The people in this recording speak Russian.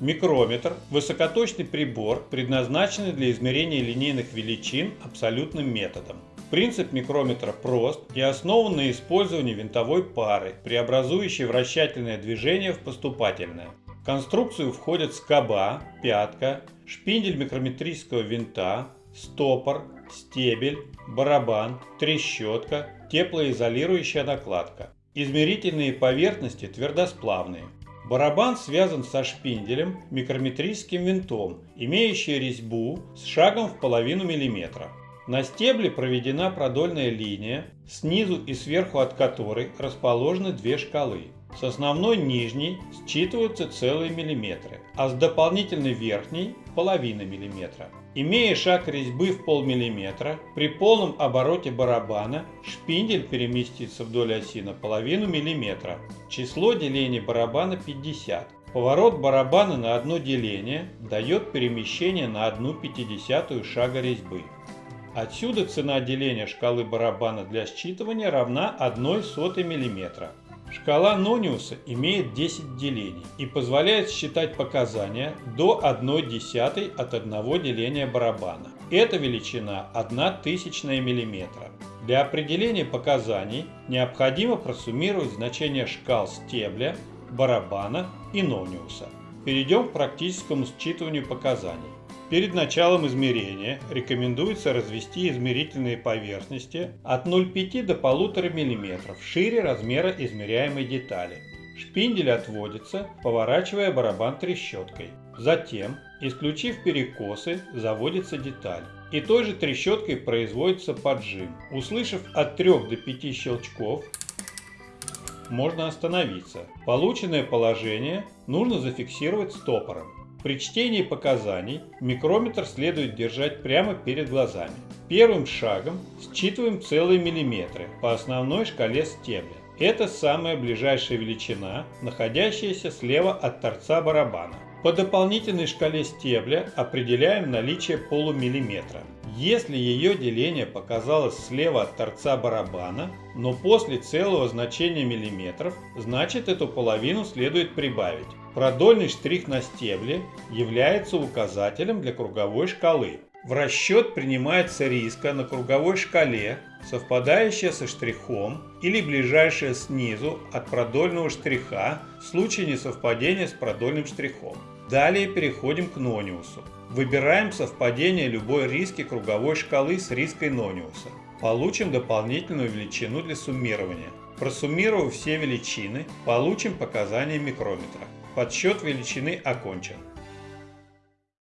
Микрометр – высокоточный прибор, предназначенный для измерения линейных величин абсолютным методом. Принцип микрометра прост и основан на использовании винтовой пары, преобразующей вращательное движение в поступательное. В конструкцию входят скоба, пятка, шпиндель микрометрического винта, стопор, стебель, барабан, трещотка, теплоизолирующая накладка. Измерительные поверхности твердосплавные. Барабан связан со шпинделем микрометрическим винтом, имеющий резьбу с шагом в половину миллиметра. На стебле проведена продольная линия, снизу и сверху от которой расположены две шкалы. С основной нижней считываются целые миллиметры, а с дополнительной верхней – половина миллиметра. Имея шаг резьбы в полмиллиметра, при полном обороте барабана шпиндель переместится вдоль оси на половину миллиметра. Число делений барабана 50. Поворот барабана на одно деление дает перемещение на одну пятидесятую шага резьбы. Отсюда цена деления шкалы барабана для считывания равна 1 сотой миллиметра. Шкала Нониуса имеет 10 делений и позволяет считать показания до 1 десятой от одного деления барабана. Эта величина 1 тысячная миллиметра. Для определения показаний необходимо просуммировать значения шкал стебля, барабана и Нониуса. Перейдем к практическому считыванию показаний. Перед началом измерения рекомендуется развести измерительные поверхности от 0,5 до 1,5 мм шире размера измеряемой детали. Шпиндель отводится, поворачивая барабан трещоткой. Затем, исключив перекосы, заводится деталь. И той же трещоткой производится поджим. Услышав от 3 до 5 щелчков, можно остановиться. Полученное положение нужно зафиксировать стопором. При чтении показаний микрометр следует держать прямо перед глазами. Первым шагом считываем целые миллиметры по основной шкале стебля. Это самая ближайшая величина, находящаяся слева от торца барабана. По дополнительной шкале стебля определяем наличие полумиллиметра. Если ее деление показалось слева от торца барабана, но после целого значения миллиметров, значит эту половину следует прибавить. Продольный штрих на стебле является указателем для круговой шкалы. В расчет принимается риска на круговой шкале, совпадающая со штрихом или ближайшая снизу от продольного штриха в случае несовпадения с продольным штрихом. Далее переходим к нониусу. Выбираем совпадение любой риски круговой шкалы с риской нониуса. Получим дополнительную величину для суммирования. Просуммировав все величины, получим показания микрометра. Подсчет величины окончен.